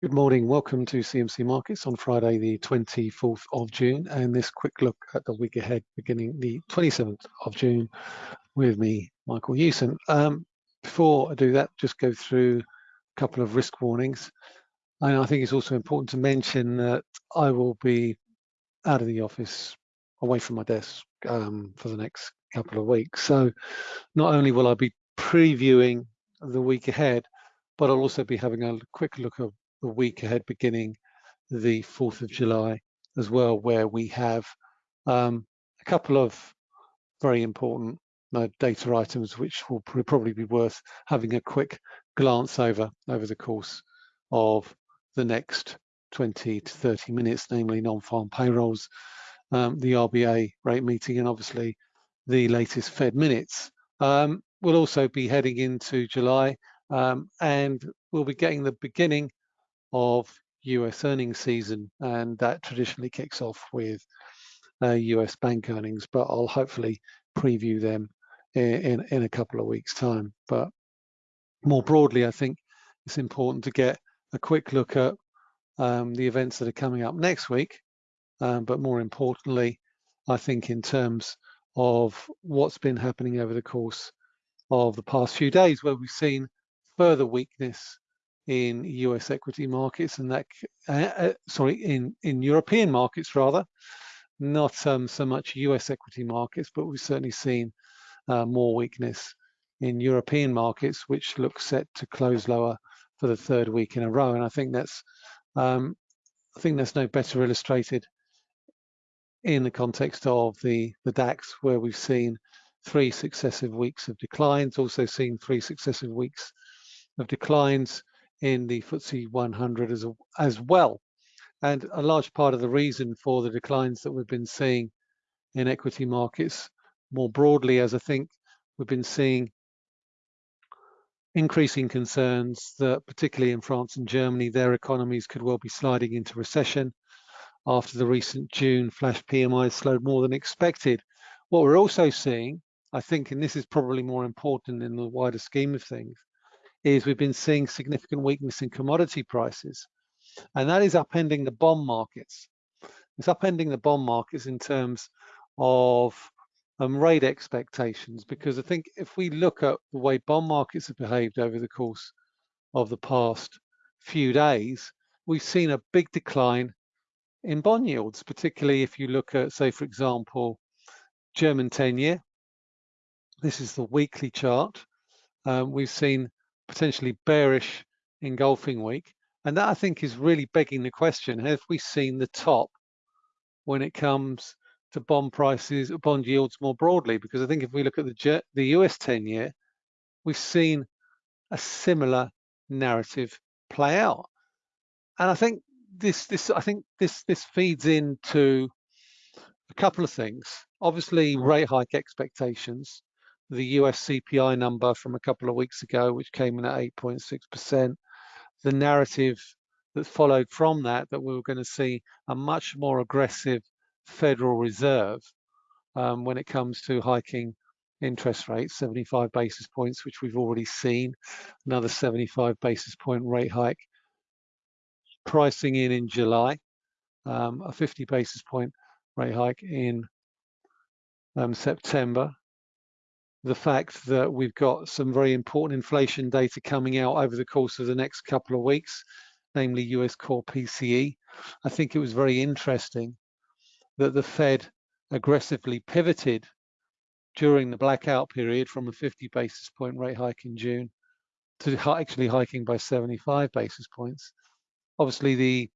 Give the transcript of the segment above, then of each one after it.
Good morning. Welcome to CMC Markets on Friday, the 24th of June, and this quick look at the week ahead beginning the 27th of June with me, Michael Hewson. Um, before I do that, just go through a couple of risk warnings. And I think it's also important to mention that I will be out of the office, away from my desk um, for the next couple of weeks. So not only will I be previewing the week ahead, but I'll also be having a quick look at the week ahead beginning the 4th of July as well, where we have um, a couple of very important uh, data items which will probably be worth having a quick glance over over the course of the next 20 to 30 minutes, namely non-farm payrolls, um, the RBA rate meeting, and obviously the latest Fed minutes. Um, we'll also be heading into July um, and we'll be getting the beginning of US earnings season, and that traditionally kicks off with uh, US bank earnings, but I'll hopefully preview them in, in, in, a couple of weeks' time. But more broadly, I think it's important to get a quick look at um, the events that are coming up next week, um, but more importantly, I think in terms of what's been happening over the course of the past few days, where we've seen further weakness in US equity markets and that, uh, uh, sorry, in, in European markets rather, not um, so much US equity markets, but we've certainly seen uh, more weakness in European markets, which look set to close lower for the third week in a row. And I think that's, um, I think that's no better illustrated in the context of the, the DAX, where we've seen three successive weeks of declines, also seen three successive weeks of declines in the FTSE 100 as, as well. And a large part of the reason for the declines that we've been seeing in equity markets more broadly, as I think we've been seeing increasing concerns that particularly in France and Germany, their economies could well be sliding into recession after the recent June flash PMI slowed more than expected. What we're also seeing, I think, and this is probably more important in the wider scheme of things, is we've been seeing significant weakness in commodity prices, and that is upending the bond markets. It's upending the bond markets in terms of um, rate expectations, because I think if we look at the way bond markets have behaved over the course of the past few days, we've seen a big decline in bond yields, particularly if you look at, say, for example, German 10-year. This is the weekly chart. Um, we've seen potentially bearish engulfing week. And that I think is really begging the question, have we seen the top when it comes to bond prices, bond yields more broadly? Because I think if we look at the, the US 10 year, we've seen a similar narrative play out. And I think this, this, I think this, this feeds into a couple of things. Obviously, mm. rate hike expectations the US CPI number from a couple of weeks ago, which came in at 8.6%. The narrative that followed from that, that we were going to see a much more aggressive Federal Reserve um, when it comes to hiking interest rates, 75 basis points, which we've already seen, another 75 basis point rate hike pricing in in July, um, a 50 basis point rate hike in um, September, the fact that we've got some very important inflation data coming out over the course of the next couple of weeks, namely US core PCE. I think it was very interesting that the Fed aggressively pivoted during the blackout period from a 50 basis point rate hike in June to actually hiking by 75 basis points. Obviously, the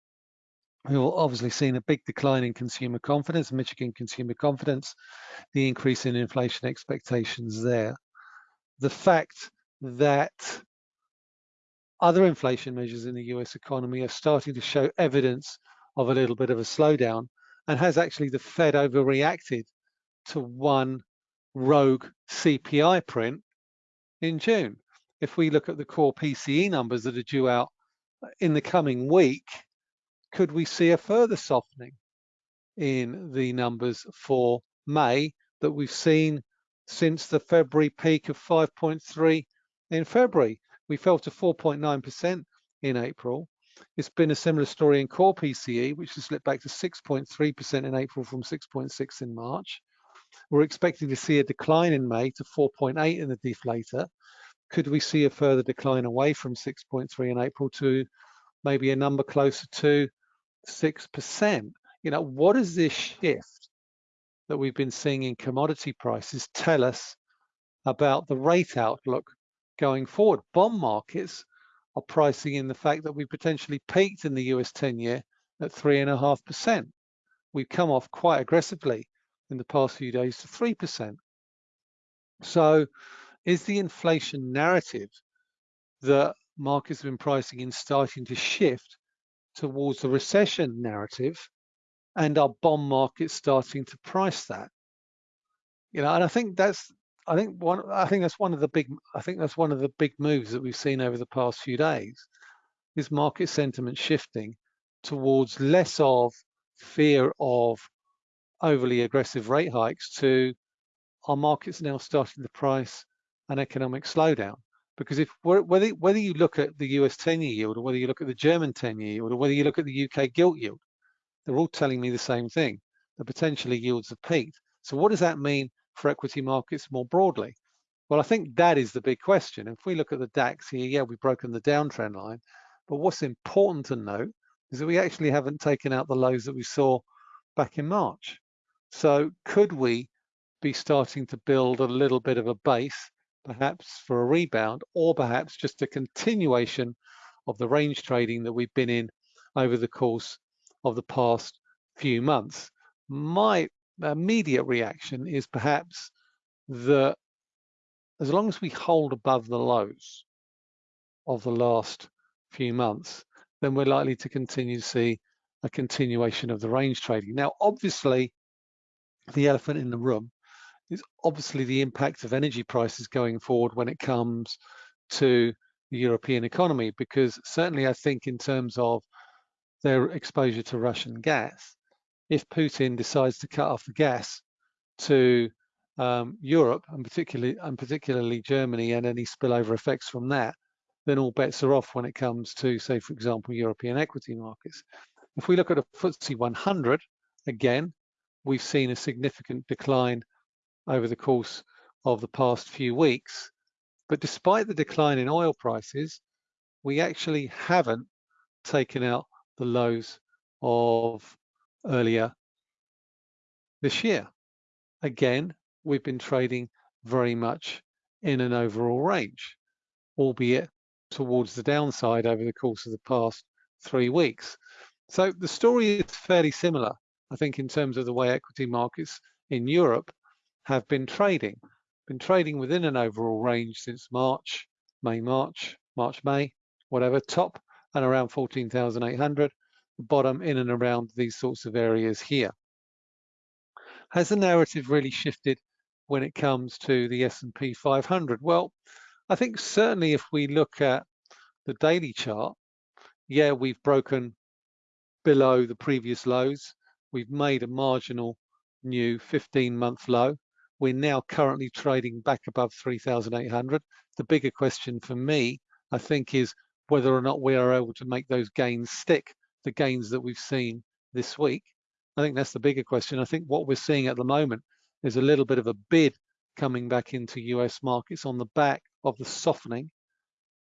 We've obviously seen a big decline in consumer confidence, Michigan consumer confidence, the increase in inflation expectations there. The fact that other inflation measures in the US economy are starting to show evidence of a little bit of a slowdown and has actually the Fed overreacted to one rogue CPI print in June. If we look at the core PCE numbers that are due out in the coming week, could we see a further softening in the numbers for May that we've seen since the February peak of 5.3 in February? We fell to 4.9% in April. It's been a similar story in core PCE, which has slipped back to 6.3% in April from 6.6 in March. We're expecting to see a decline in May to 4.8 in the deflator. Could we see a further decline away from 6.3 in April to maybe a number closer to 6%? You know, what does this shift that we've been seeing in commodity prices tell us about the rate outlook going forward? Bond markets are pricing in the fact that we potentially peaked in the US 10 year at three and a half percent. We've come off quite aggressively in the past few days to 3%. So is the inflation narrative that markets have been pricing in starting to shift towards the recession narrative and our bond market starting to price that? You know, and I think that's I think one I think that's one of the big I think that's one of the big moves that we've seen over the past few days is market sentiment shifting towards less of fear of overly aggressive rate hikes to our markets now starting to price an economic slowdown. Because if whether whether you look at the US 10-year yield or whether you look at the German 10-year yield or whether you look at the UK gilt yield, they're all telling me the same thing. that potentially yields have peaked. So what does that mean for equity markets more broadly? Well, I think that is the big question. If we look at the DAX here, yeah, we've broken the downtrend line, but what's important to note is that we actually haven't taken out the lows that we saw back in March. So could we be starting to build a little bit of a base, perhaps for a rebound, or perhaps just a continuation of the range trading that we've been in over the course of the past few months? My immediate reaction is perhaps that as long as we hold above the lows of the last few months, then we're likely to continue to see a continuation of the range trading. Now, obviously, the elephant in the room is obviously the impact of energy prices going forward when it comes to the European economy, because certainly I think in terms of their exposure to Russian gas, if Putin decides to cut off the gas to um, Europe and particularly and particularly Germany and any spillover effects from that, then all bets are off when it comes to, say, for example, European equity markets. If we look at a FTSE 100, again, we've seen a significant decline over the course of the past few weeks. But despite the decline in oil prices, we actually haven't taken out the lows of earlier this year. Again, we've been trading very much in an overall range, albeit towards the downside over the course of the past three weeks. So the story is fairly similar, I think, in terms of the way equity markets in Europe have been trading. Been trading within an overall range since March, May, March, March, May, whatever, top and around 14,800 bottom in and around these sorts of areas here. Has the narrative really shifted when it comes to the S&P 500? Well, I think certainly if we look at the daily chart, yeah, we've broken below the previous lows. We've made a marginal new 15-month low. We're now currently trading back above 3,800. The bigger question for me, I think, is whether or not we are able to make those gains stick the gains that we've seen this week? I think that's the bigger question. I think what we're seeing at the moment is a little bit of a bid coming back into US markets on the back of the softening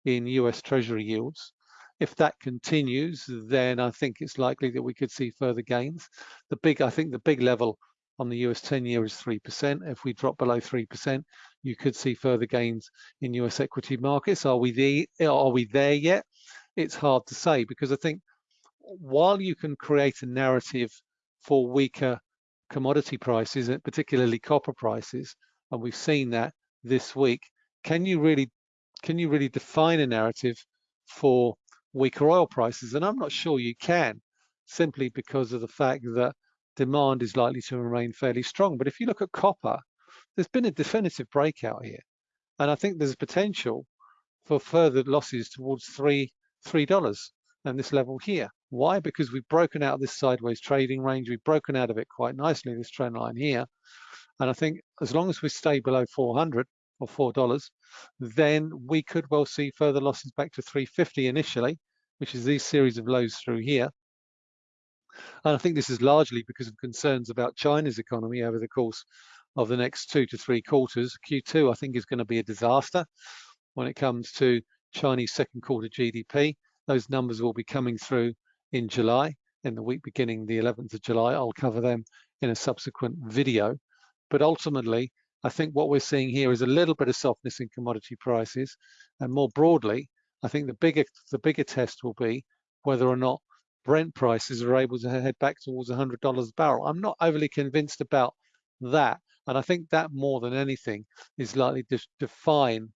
in US Treasury yields. If that continues, then I think it's likely that we could see further gains. The big, I think the big level on the US 10 year is 3%. If we drop below 3%, you could see further gains in US equity markets. Are we there, are we there yet? It's hard to say because I think while you can create a narrative for weaker commodity prices, particularly copper prices, and we've seen that this week, can you really can you really define a narrative for weaker oil prices? And I'm not sure you can, simply because of the fact that demand is likely to remain fairly strong. But if you look at copper, there's been a definitive breakout here. And I think there's potential for further losses towards three three dollars and this level here. Why? Because we've broken out this sideways trading range. We've broken out of it quite nicely, this trend line here. And I think as long as we stay below 400 or $4, then we could well see further losses back to 350 initially. which is these series of lows through here. And I think this is largely because of concerns about China's economy over the course of the next two to three quarters. Q2, I think, is going to be a disaster when it comes to Chinese second quarter GDP. Those numbers will be coming through in July, in the week beginning the 11th of July. I'll cover them in a subsequent video. But ultimately, I think what we're seeing here is a little bit of softness in commodity prices. And more broadly, I think the bigger the bigger test will be whether or not Brent prices are able to head back towards $100 a barrel. I'm not overly convinced about that. And I think that more than anything is likely to define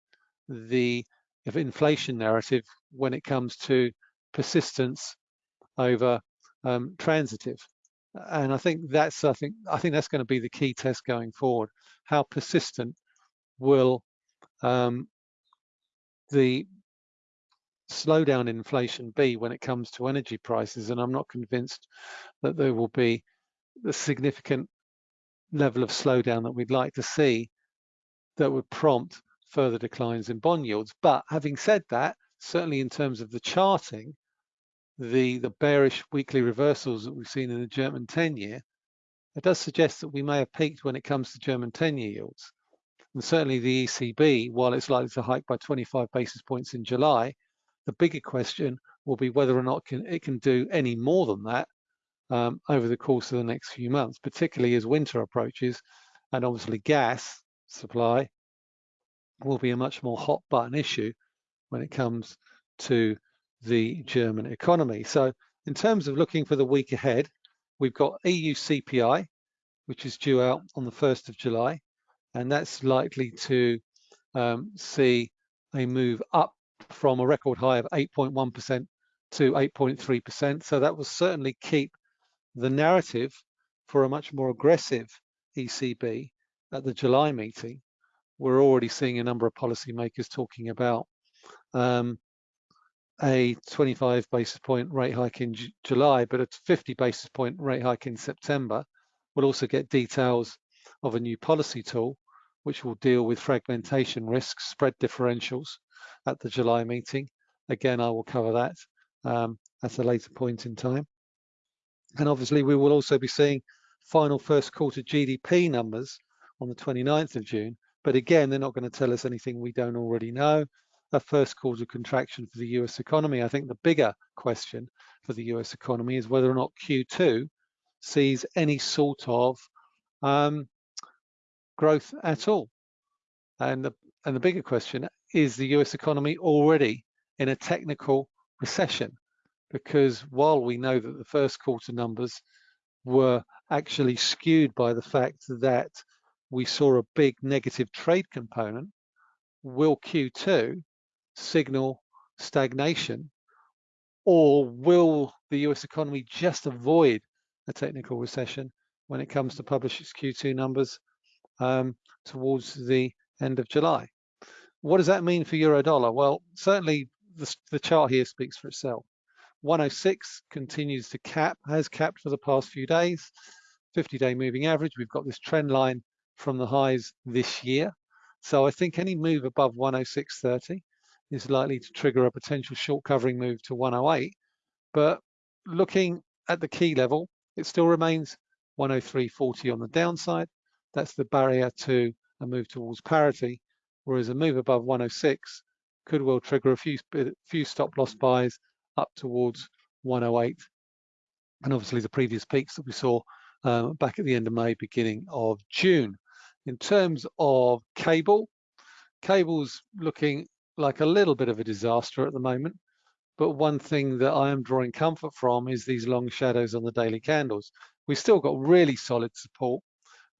the inflation narrative when it comes to persistence over um, transitive. And I think that's I think I think that's going to be the key test going forward. How persistent will um, the slowdown in inflation be when it comes to energy prices? And I'm not convinced that there will be a significant level of slowdown that we'd like to see that would prompt further declines in bond yields. But having said that, certainly in terms of the charting, the, the bearish weekly reversals that we've seen in the German 10-year, it does suggest that we may have peaked when it comes to German 10-year yields. And certainly the ECB, while it's likely to hike by 25 basis points in July, the bigger question will be whether or not can, it can do any more than that um, over the course of the next few months, particularly as winter approaches. And obviously gas supply will be a much more hot button issue when it comes to the German economy. So in terms of looking for the week ahead, we've got EU CPI, which is due out on the 1st of July, and that's likely to um, see a move up from a record high of 8.1% to 8.3%. So that will certainly keep the narrative for a much more aggressive ECB at the July meeting. We're already seeing a number of policymakers talking about um, a 25 basis point rate hike in J July, but a 50 basis point rate hike in September. We'll also get details of a new policy tool, which will deal with fragmentation risks, spread differentials at the July meeting. Again, I will cover that um, at a later point in time. And obviously, we will also be seeing final first quarter GDP numbers on the 29th of June. But again, they're not going to tell us anything we don't already know a first quarter contraction for the US economy. I think the bigger question for the US economy is whether or not Q2 sees any sort of um, growth at all. And the, and the bigger question is the US economy already in a technical recession? Because while we know that the first quarter numbers were actually skewed by the fact that we saw a big negative trade component, will Q2 signal stagnation or will the US economy just avoid a technical recession when it comes to publish its Q2 numbers um, towards the end of July? What does that mean for euro dollar? Well, certainly the, the chart here speaks for itself. 106 continues to cap, has capped for the past few days. 50-day moving average, we've got this trend line from the highs this year. So I think any move above 106.30 is likely to trigger a potential short covering move to 108. But looking at the key level, it still remains 103.40 on the downside. That's the barrier to a move towards parity, whereas a move above 106 could well trigger a few, few stop loss buys up towards 108. And obviously the previous peaks that we saw um, back at the end of May, beginning of June. In terms of cable, cable's looking like a little bit of a disaster at the moment. But one thing that I am drawing comfort from is these long shadows on the daily candles. We've still got really solid support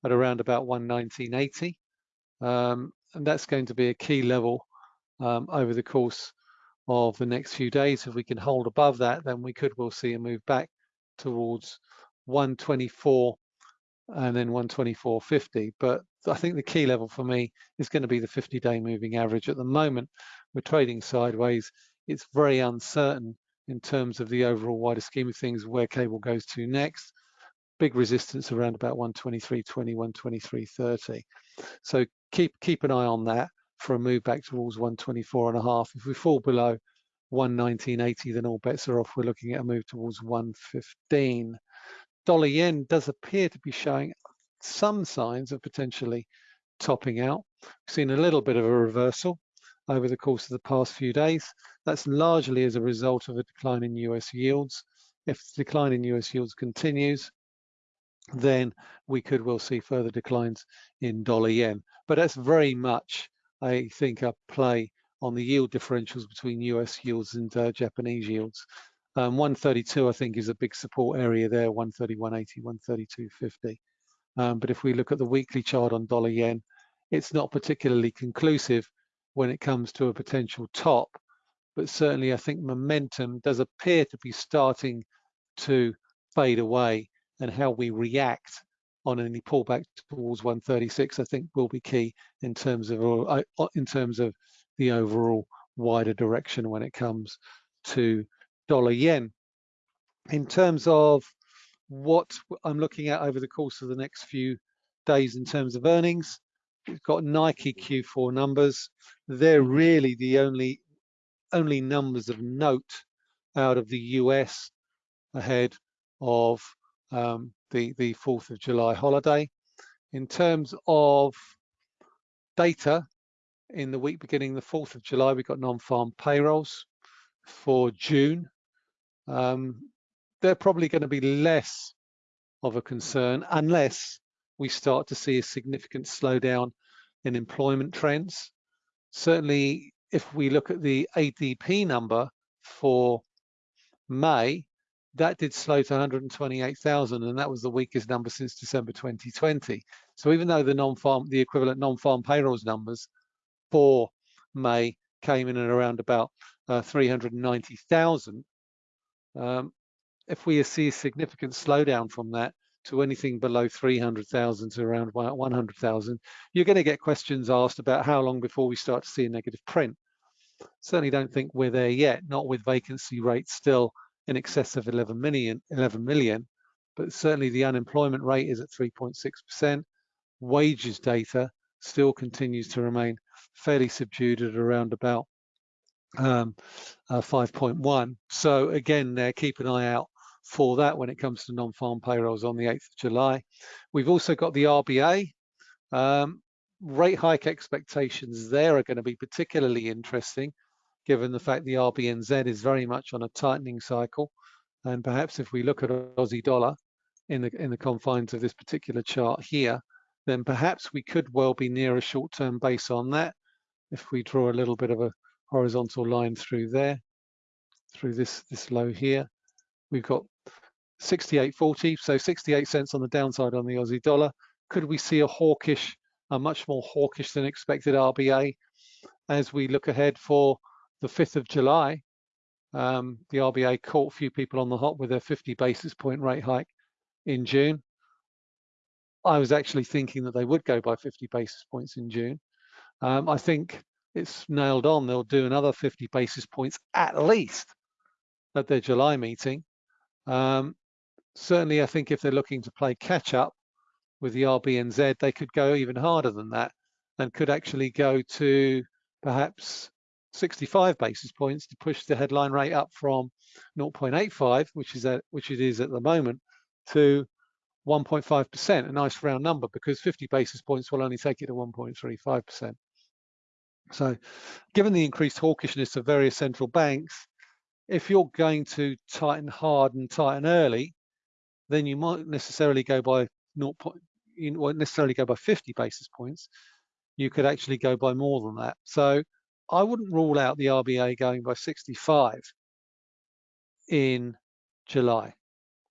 at around about 119.80. Um, and that's going to be a key level um, over the course of the next few days. If we can hold above that, then we could well see a move back towards 124 and then 124.50. But I think the key level for me is going to be the 50-day moving average. At the moment, we're trading sideways. It's very uncertain in terms of the overall wider scheme of things where cable goes to next. Big resistance around about 123.20, 123.30. So keep keep an eye on that for a move back towards 124 and a half. If we fall below 119.80, then all bets are off. We're looking at a move towards 115. Dollar yen does appear to be showing some signs of potentially topping out. We've seen a little bit of a reversal over the course of the past few days. That's largely as a result of a decline in US yields. If the decline in US yields continues, then we could well see further declines in dollar yen. But that's very much, I think, a play on the yield differentials between US yields and uh, Japanese yields. Um, 132, I think, is a big support area there, 131.80, 132.50. Um, but if we look at the weekly chart on dollar yen, it's not particularly conclusive when it comes to a potential top. But certainly, I think momentum does appear to be starting to fade away, and how we react on any pullback towards 136, I think, will be key in terms of uh, in terms of the overall wider direction when it comes to dollar yen. In terms of what I'm looking at over the course of the next few days in terms of earnings, we've got Nike Q4 numbers. They're really the only only numbers of note out of the US ahead of um, the the 4th of July holiday. In terms of data, in the week beginning the 4th of July, we got non-farm payrolls for June. Um, they're probably going to be less of a concern unless we start to see a significant slowdown in employment trends. Certainly, if we look at the ADP number for May, that did slow to 128,000 and that was the weakest number since December 2020. So even though the non-farm, the equivalent non-farm payrolls numbers for May came in at around about uh, 390,000. Um, if we see a significant slowdown from that to anything below 300,000 to around 100,000, you're going to get questions asked about how long before we start to see a negative print. Certainly don't think we're there yet, not with vacancy rates still in excess of 11 million, 11 million but certainly the unemployment rate is at 3.6%. Wages data still continues to remain fairly subdued at around about um, uh, 5.1. So again, there, keep an eye out for that when it comes to non-farm payrolls on the 8th of July. We've also got the RBA. Um, rate hike expectations there are going to be particularly interesting given the fact the RBNZ is very much on a tightening cycle. And perhaps if we look at Aussie dollar in the in the confines of this particular chart here, then perhaps we could well be near a short-term base on that if we draw a little bit of a horizontal line through there, through this, this low here, we've got 68.40, so 68 cents on the downside on the Aussie dollar. Could we see a hawkish, a much more hawkish than expected RBA as we look ahead for the 5th of July? Um, the RBA caught a few people on the hop with their 50 basis point rate hike in June. I was actually thinking that they would go by 50 basis points in June. Um, I think it's nailed on. They'll do another 50 basis points at least at their July meeting. Um, certainly, I think if they're looking to play catch up with the RBNZ, they could go even harder than that and could actually go to perhaps 65 basis points to push the headline rate up from 0.85, which is at, which it is at the moment, to 1.5%, a nice round number, because 50 basis points will only take it to 1.35%. So given the increased hawkishness of various central banks, if you're going to tighten hard and tighten early, then you might necessarily go by 0. You won't necessarily go by 50 basis points. You could actually go by more than that. So I wouldn't rule out the RBA going by 65 in July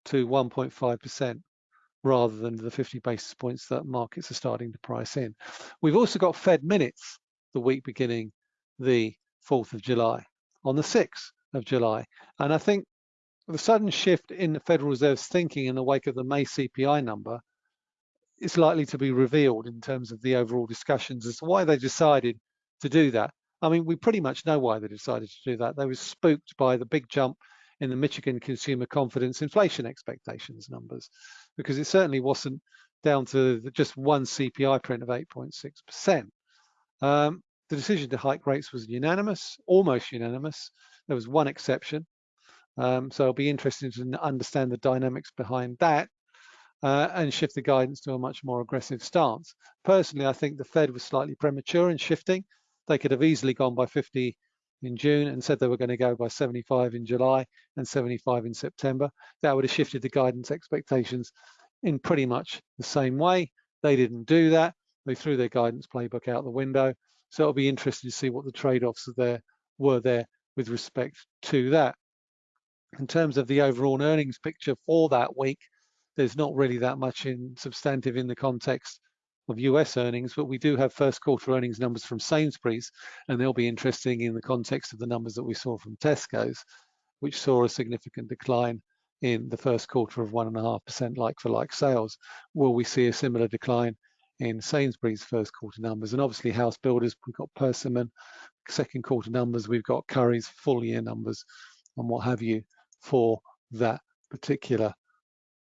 to 1.5% rather than the 50 basis points that markets are starting to price in. We've also got Fed minutes the week beginning the 4th of July, on the 6th of July. And I think the sudden shift in the Federal Reserve's thinking in the wake of the May CPI number is likely to be revealed in terms of the overall discussions as to why they decided to do that. I mean, we pretty much know why they decided to do that. They were spooked by the big jump in the Michigan consumer confidence inflation expectations numbers, because it certainly wasn't down to just one CPI print of 8.6%. Um, the decision to hike rates was unanimous, almost unanimous. There was one exception. Um, so it'll be interesting to understand the dynamics behind that uh, and shift the guidance to a much more aggressive stance. Personally, I think the Fed was slightly premature in shifting. They could have easily gone by 50 in June and said they were going to go by 75 in July and 75 in September. That would have shifted the guidance expectations in pretty much the same way. They didn't do that. They threw their guidance playbook out the window. So it'll be interesting to see what the trade-offs there were there with respect to that. In terms of the overall earnings picture for that week, there's not really that much in substantive in the context of US earnings, but we do have first quarter earnings numbers from Sainsbury's, and they'll be interesting in the context of the numbers that we saw from Tesco's, which saw a significant decline in the first quarter of one and a half percent like-for-like sales. Will we see a similar decline in Sainsbury's first quarter numbers? And obviously house builders, we've got Persimmon, second quarter numbers, we've got Currys full year numbers and what have you for that particular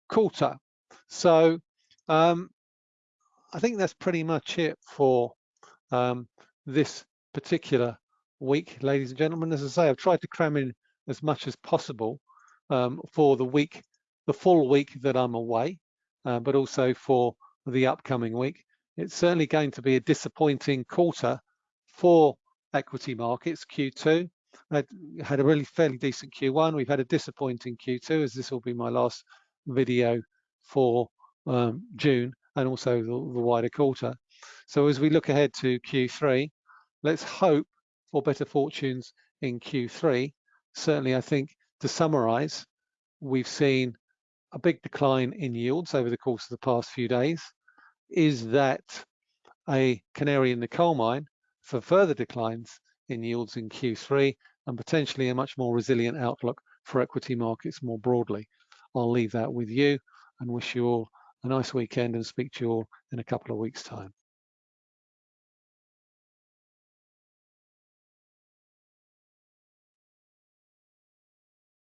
quarter. So um, I think that's pretty much it for um, this particular week, ladies and gentlemen. As I say, I've tried to cram in as much as possible um, for the week, the full week that I'm away, uh, but also for the upcoming week. It's certainly going to be a disappointing quarter for equity markets, Q2. I had a really fairly decent Q1. We've had a disappointing Q2 as this will be my last video for um, June and also the, the wider quarter. So as we look ahead to Q3, let's hope for better fortunes in Q3. Certainly, I think to summarize, we've seen a big decline in yields over the course of the past few days. Is that a canary in the coal mine for further declines in yields in Q3 and potentially a much more resilient outlook for equity markets more broadly? I'll leave that with you and wish you all a nice weekend and speak to you all in a couple of weeks time.